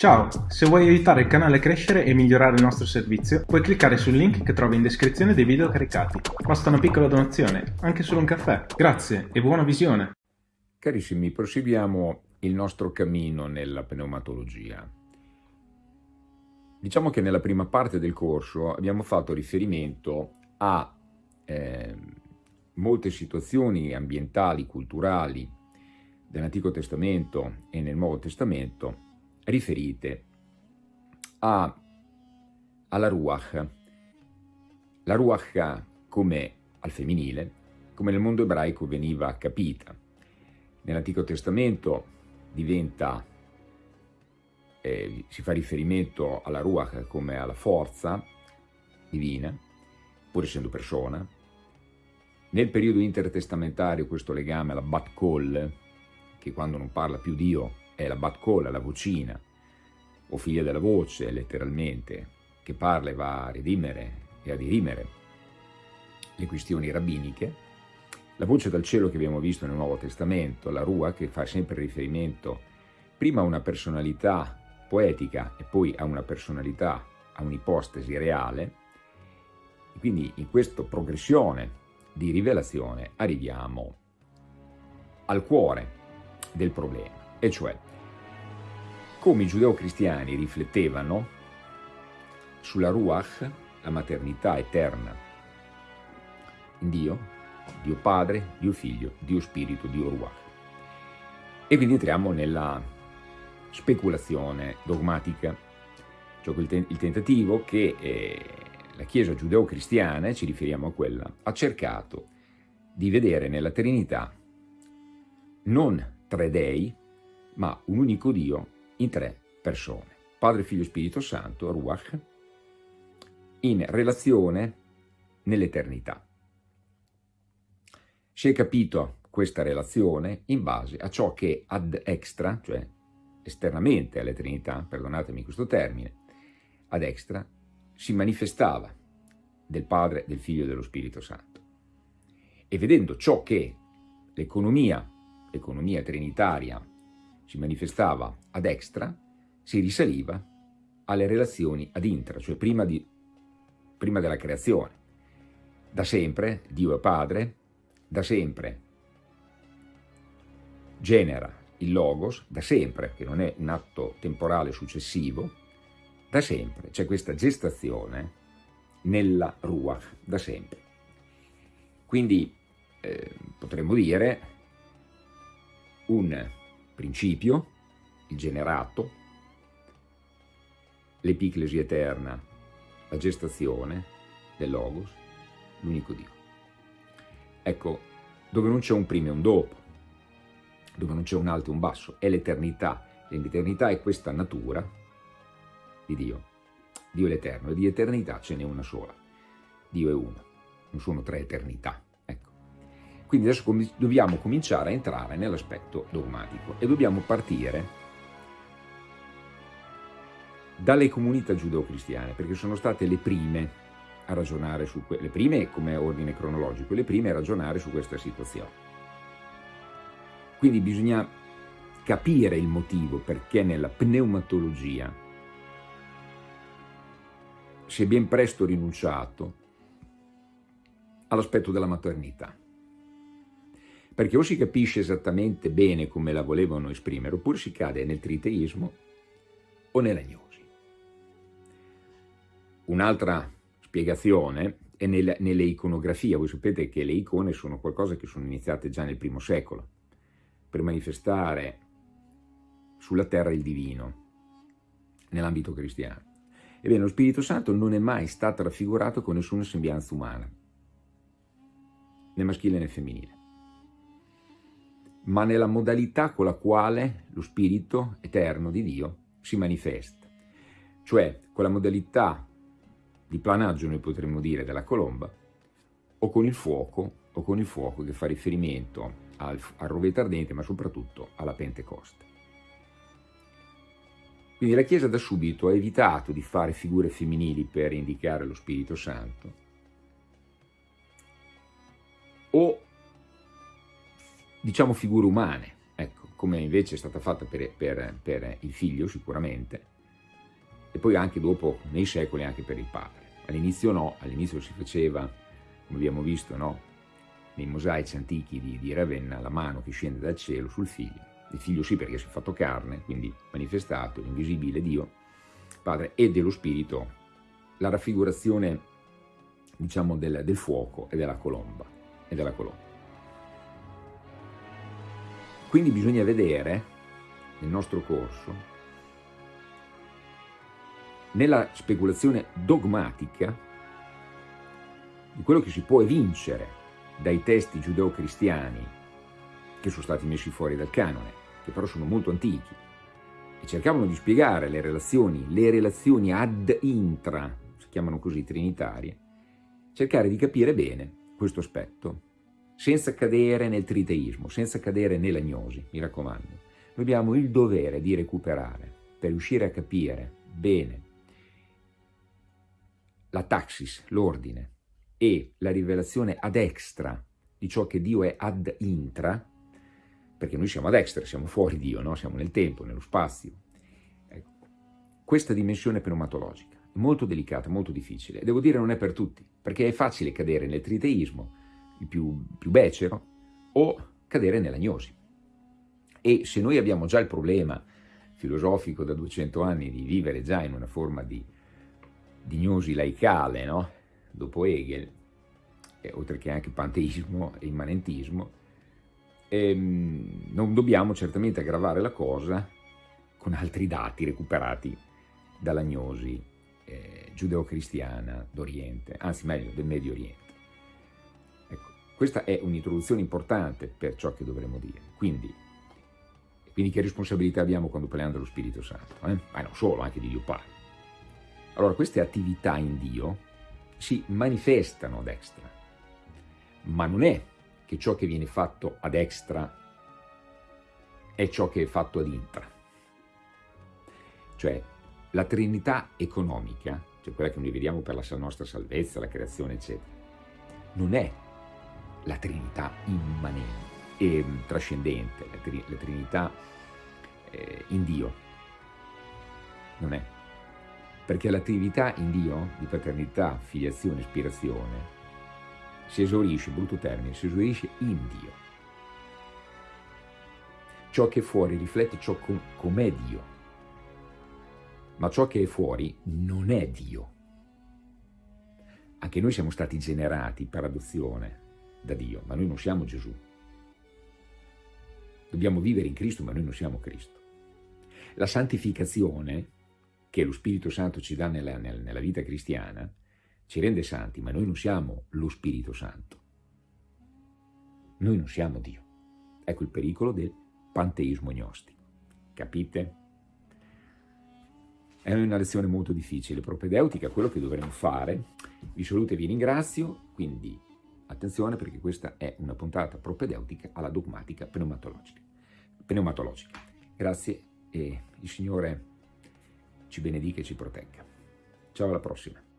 Ciao, se vuoi aiutare il canale a crescere e migliorare il nostro servizio, puoi cliccare sul link che trovi in descrizione dei video caricati. Basta una piccola donazione, anche solo un caffè. Grazie e buona visione! Carissimi, proseguiamo il nostro cammino nella pneumatologia. Diciamo che nella prima parte del corso abbiamo fatto riferimento a eh, molte situazioni ambientali, culturali dell'Antico Testamento e nel Nuovo Testamento riferite a, alla Ruach. La Ruach come al femminile, come nel mondo ebraico veniva capita. Nell'Antico Testamento diventa, eh, si fa riferimento alla Ruach come alla forza divina, pur essendo persona. Nel periodo intertestamentario questo legame alla Bat Kol, che quando non parla più Dio è la Bat Kol, la vocina, o figlia della voce, letteralmente, che parla e va a redimere e a dirimere le questioni rabbiniche, la voce dal cielo che abbiamo visto nel Nuovo Testamento, la Rua, che fa sempre riferimento prima a una personalità poetica e poi a una personalità, a un'ipostesi reale, e quindi in questa progressione di rivelazione arriviamo al cuore del problema, e cioè come i giudeo-cristiani riflettevano sulla Ruach, la maternità eterna in Dio, Dio Padre, Dio Figlio, Dio Spirito, Dio Ruach. E quindi entriamo nella speculazione dogmatica, cioè il tentativo che eh, la Chiesa giudeo-cristiana, ci riferiamo a quella, ha cercato di vedere nella Trinità non tre dei, ma un unico Dio in tre persone, Padre, Figlio e Spirito Santo, Ruach, in relazione nell'eternità. Si è capito questa relazione in base a ciò che ad extra, cioè esternamente alla Trinità, perdonatemi questo termine, ad extra, si manifestava del Padre, del Figlio e dello Spirito Santo. E vedendo ciò che l'economia, l'economia trinitaria si manifestava ad extra, si risaliva alle relazioni ad intra, cioè prima, di, prima della creazione. Da sempre Dio è Padre, da sempre genera il Logos, da sempre, che non è un atto temporale successivo, da sempre c'è questa gestazione nella Ruach, da sempre. Quindi eh, potremmo dire un principio, il generato, l'epiclesi eterna, la gestazione del Logos, l'unico Dio. Ecco, dove non c'è un prima e un dopo, dove non c'è un alto e un basso, è l'eternità. L'eternità è questa natura di Dio. Dio è l'eterno e di eternità ce n'è una sola. Dio è uno, non sono tre eternità. Quindi adesso dobbiamo cominciare a entrare nell'aspetto dogmatico e dobbiamo partire dalle comunità giudeo-cristiane, perché sono state le prime a ragionare su le prime come ordine cronologico, le prime a ragionare su questa situazione. Quindi bisogna capire il motivo perché nella pneumatologia si è ben presto rinunciato all'aspetto della maternità perché o si capisce esattamente bene come la volevano esprimere, oppure si cade nel triteismo o nell'agnosi. Un'altra spiegazione è nelle, nelle iconografie. Voi sapete che le icone sono qualcosa che sono iniziate già nel primo secolo, per manifestare sulla terra il divino, nell'ambito cristiano. Ebbene, lo Spirito Santo non è mai stato raffigurato con nessuna sembianza umana, né maschile né femminile ma nella modalità con la quale lo Spirito eterno di Dio si manifesta. Cioè, con la modalità di planaggio, noi potremmo dire, della colomba, o con il fuoco, o con il fuoco che fa riferimento al, al roveto ardente, ma soprattutto alla Pentecoste. Quindi la Chiesa da subito ha evitato di fare figure femminili per indicare lo Spirito Santo, o diciamo figure umane, ecco, come invece è stata fatta per, per, per il figlio sicuramente, e poi anche dopo, nei secoli, anche per il padre. All'inizio no, all'inizio si faceva, come abbiamo visto, no? nei mosaici antichi di, di, Ravenna, la mano che scende dal cielo sul figlio. Il figlio sì perché si è fatto carne, quindi manifestato, l'invisibile Dio, Padre, e dello Spirito, la raffigurazione, diciamo, del, del fuoco e della colomba. E della colomba. Quindi bisogna vedere, nel nostro corso, nella speculazione dogmatica di quello che si può evincere dai testi giudeo-cristiani che sono stati messi fuori dal canone, che però sono molto antichi, e cercavano di spiegare le relazioni, le relazioni ad intra, si chiamano così trinitarie, cercare di capire bene questo aspetto, senza cadere nel triteismo, senza cadere nell'agnosi, mi raccomando. Noi abbiamo il dovere di recuperare per riuscire a capire bene la taxis, l'ordine, e la rivelazione ad extra di ciò che Dio è ad intra, perché noi siamo ad extra, siamo fuori Dio, no? siamo nel tempo, nello spazio. Ecco. Questa dimensione pneumatologica è molto delicata, molto difficile, devo dire non è per tutti, perché è facile cadere nel triteismo, il più, più becero, o cadere nell'agnosi. E se noi abbiamo già il problema filosofico da 200 anni di vivere già in una forma di di gnosi laicale, no? dopo Hegel, eh, oltre che anche panteismo e immanentismo, ehm, non dobbiamo certamente aggravare la cosa con altri dati recuperati dalla gnosi eh, giudeo-cristiana d'Oriente, anzi meglio del Medio Oriente. Questa è un'introduzione importante per ciò che dovremmo dire. Quindi, quindi che responsabilità abbiamo quando parliamo dello Spirito Santo? Eh? Ma non solo, anche di Dio Padre. Allora, queste attività in Dio si manifestano ad extra, ma non è che ciò che viene fatto ad extra è ciò che è fatto ad intra. Cioè, la Trinità economica, cioè quella che noi vediamo per la nostra salvezza, la creazione, eccetera, non è la Trinità immanente e trascendente, la, tri la Trinità eh, in Dio. Non è perché l'attività in Dio di paternità, filiazione, ispirazione si esaurisce, brutto termine, si esaurisce in Dio. Ciò che è fuori riflette ciò com com'è Dio, ma ciò che è fuori non è Dio. Anche noi siamo stati generati per adozione da Dio, ma noi non siamo Gesù. Dobbiamo vivere in Cristo, ma noi non siamo Cristo. La santificazione che lo Spirito Santo ci dà nella, nella vita cristiana, ci rende santi, ma noi non siamo lo Spirito Santo. Noi non siamo Dio. Ecco il pericolo del panteismo gnostico. Capite? È una lezione molto difficile, propedeutica, quello che dovremmo fare. Vi saluto e vi ringrazio, quindi attenzione perché questa è una puntata propedeutica alla dogmatica pneumatologica. pneumatologica. Grazie e il Signore ci benedica e ci protegga. Ciao alla prossima.